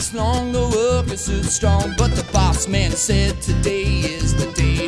weeks long, the workers stood strong. But the boss man said today is the day,